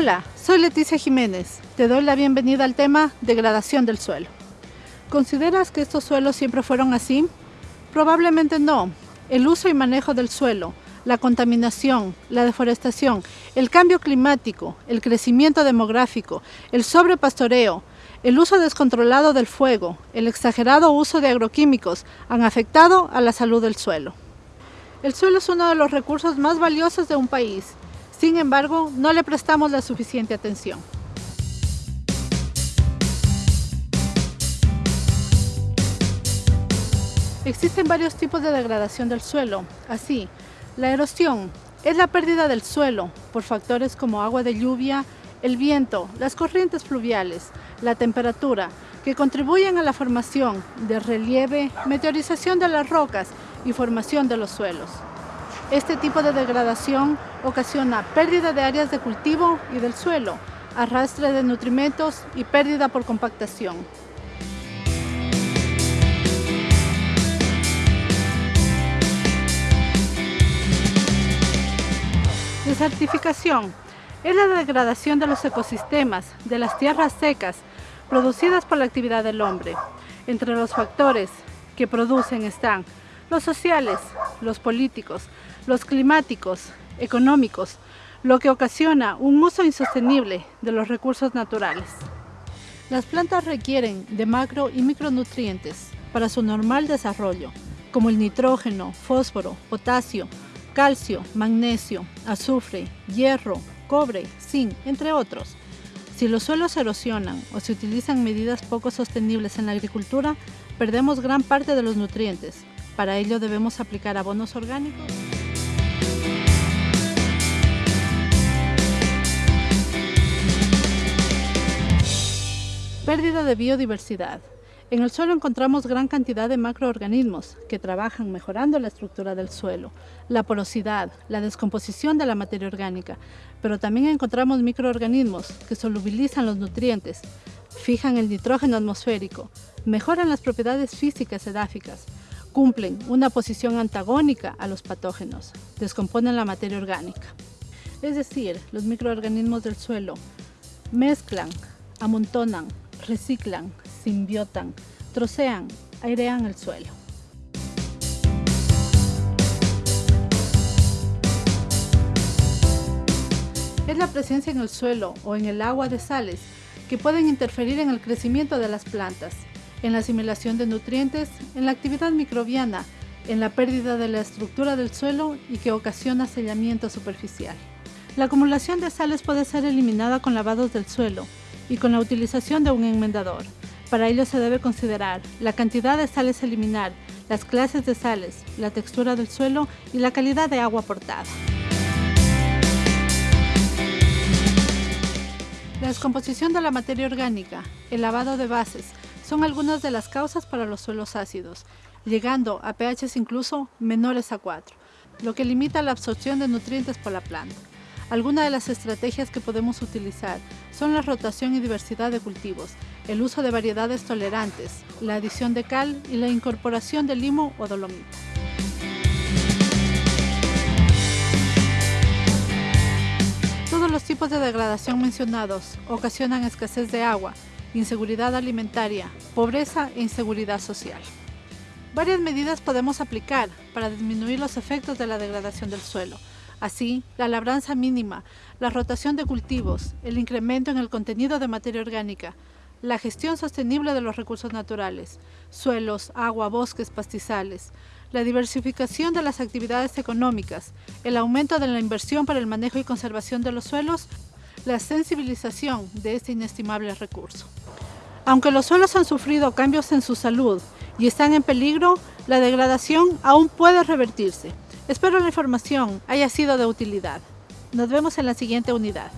Hola, soy Leticia Jiménez. Te doy la bienvenida al tema degradación del suelo. ¿Consideras que estos suelos siempre fueron así? Probablemente no. El uso y manejo del suelo, la contaminación, la deforestación, el cambio climático, el crecimiento demográfico, el sobrepastoreo, el uso descontrolado del fuego, el exagerado uso de agroquímicos han afectado a la salud del suelo. El suelo es uno de los recursos más valiosos de un país. Sin embargo, no le prestamos la suficiente atención. Existen varios tipos de degradación del suelo. Así, la erosión es la pérdida del suelo por factores como agua de lluvia, el viento, las corrientes fluviales, la temperatura, que contribuyen a la formación de relieve, meteorización de las rocas y formación de los suelos. Este tipo de degradación ocasiona pérdida de áreas de cultivo y del suelo, arrastre de nutrimentos y pérdida por compactación. Desertificación es la degradación de los ecosistemas, de las tierras secas, producidas por la actividad del hombre. Entre los factores que producen están los sociales, los políticos, los climáticos, económicos, lo que ocasiona un uso insostenible de los recursos naturales. Las plantas requieren de macro y micronutrientes para su normal desarrollo, como el nitrógeno, fósforo, potasio, calcio, magnesio, azufre, hierro, cobre, zinc, entre otros. Si los suelos erosionan o se utilizan medidas poco sostenibles en la agricultura, perdemos gran parte de los nutrientes. Para ello debemos aplicar abonos orgánicos. Pérdida de biodiversidad. En el suelo encontramos gran cantidad de macroorganismos que trabajan mejorando la estructura del suelo, la porosidad, la descomposición de la materia orgánica, pero también encontramos microorganismos que solubilizan los nutrientes, fijan el nitrógeno atmosférico, mejoran las propiedades físicas edáficas, cumplen una posición antagónica a los patógenos, descomponen la materia orgánica. Es decir, los microorganismos del suelo mezclan, amontonan, reciclan, simbiotan, trocean, airean el suelo. Es la presencia en el suelo o en el agua de sales que pueden interferir en el crecimiento de las plantas, en la asimilación de nutrientes, en la actividad microbiana, en la pérdida de la estructura del suelo y que ocasiona sellamiento superficial. La acumulación de sales puede ser eliminada con lavados del suelo y con la utilización de un enmendador. Para ello se debe considerar la cantidad de sales a eliminar, las clases de sales, la textura del suelo y la calidad de agua aportada. La descomposición de la materia orgánica, el lavado de bases, son algunas de las causas para los suelos ácidos, llegando a pHs incluso menores a 4, lo que limita la absorción de nutrientes por la planta. Algunas de las estrategias que podemos utilizar son la rotación y diversidad de cultivos, el uso de variedades tolerantes, la adición de cal y la incorporación de limo o dolomita. Todos los tipos de degradación mencionados ocasionan escasez de agua, inseguridad alimentaria, pobreza e inseguridad social. Varias medidas podemos aplicar para disminuir los efectos de la degradación del suelo, Así, la labranza mínima, la rotación de cultivos, el incremento en el contenido de materia orgánica, la gestión sostenible de los recursos naturales, suelos, agua, bosques, pastizales, la diversificación de las actividades económicas, el aumento de la inversión para el manejo y conservación de los suelos, la sensibilización de este inestimable recurso. Aunque los suelos han sufrido cambios en su salud y están en peligro, la degradación aún puede revertirse. Espero la información haya sido de utilidad. Nos vemos en la siguiente unidad.